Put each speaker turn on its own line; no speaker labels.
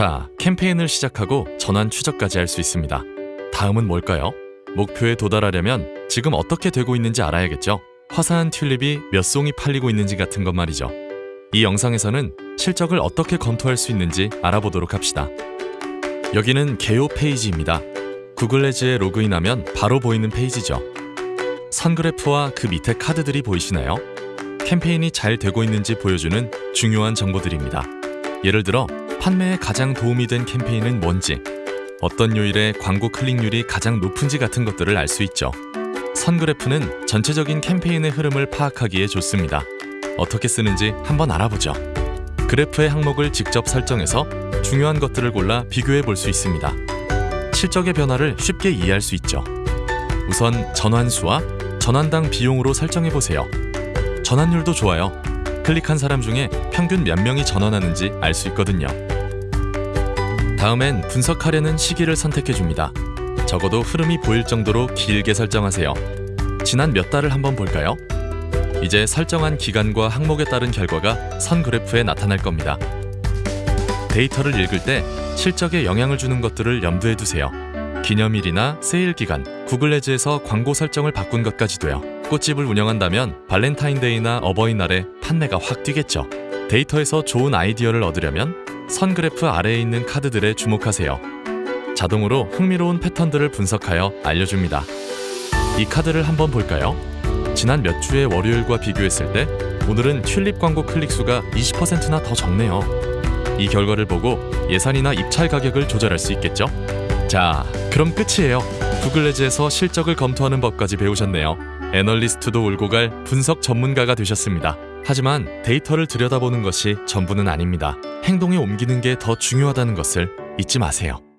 자, 캠페인을 시작하고 전환 추적까지 할 수 있습니다. 다음은 뭘까요? 목표에 도달하려면 지금 어떻게 되고 있는지 알아야겠죠. 화사한 튤립이 몇 송이 팔리고 있는지 같은 것 말이죠. 이 영상에서는 실적을 어떻게 검토할 수 있는지 알아보도록 합시다. 여기는 개요 페이지입니다. 구글 애즈에 로그인하면 바로 보이는 페이지죠. 선그래프와 그 밑에 카드들이 보이시나요? 캠페인이 잘 되고 있는지 보여주는 중요한 정보들입니다. 예를 들어 판매에 가장 도움이 된 캠페인은 뭔지, 어떤 요일에 광고 클릭률이 가장 높은지 같은 것들을 알 수 있죠. 선그래프는 전체적인 캠페인의 흐름을 파악하기에 좋습니다. 어떻게 쓰는지 한번 알아보죠. 그래프의 항목을 직접 설정해서 중요한 것들을 골라 비교해 볼 수 있습니다. 실적의 변화를 쉽게 이해할 수 있죠. 우선 전환수와 전환당 비용으로 설정해 보세요. 전환율도 좋아요. 클릭한 사람 중에 평균 몇 명이 전환하는지 알 수 있거든요. 다음엔 분석하려는 시기를 선택해 줍니다. 적어도 흐름이 보일 정도로 길게 설정하세요. 지난 몇 달을 한번 볼까요? 이제 설정한 기간과 항목에 따른 결과가 선 그래프에 나타날 겁니다. 데이터를 읽을 때 실적에 영향을 주는 것들을 염두에 두세요. 기념일이나 세일 기간, 구글 애즈에서 광고 설정을 바꾼 것까지도요. 꽃집을 운영한다면 발렌타인데이나 어버이날에 판매가 확 뛰겠죠. 데이터에서 좋은 아이디어를 얻으려면 선 그래프 아래에 있는 카드들에 주목하세요. 자동으로 흥미로운 패턴들을 분석하여 알려줍니다. 이 카드를 한번 볼까요? 지난 몇 주의 월요일과 비교했을 때 오늘은 튤립 광고 클릭 수가 20%나 더 적네요. 이 결과를 보고 예산이나 입찰 가격을 조절할 수 있겠죠? 자, 그럼 끝이에요. 구글 애즈에서 실적을 검토하는 법까지 배우셨네요. 애널리스트도 울고 갈 분석 전문가가 되셨습니다. 하지만 데이터를 들여다보는 것이 전부는 아닙니다. 행동에 옮기는 게 더 중요하다는 것을 잊지 마세요.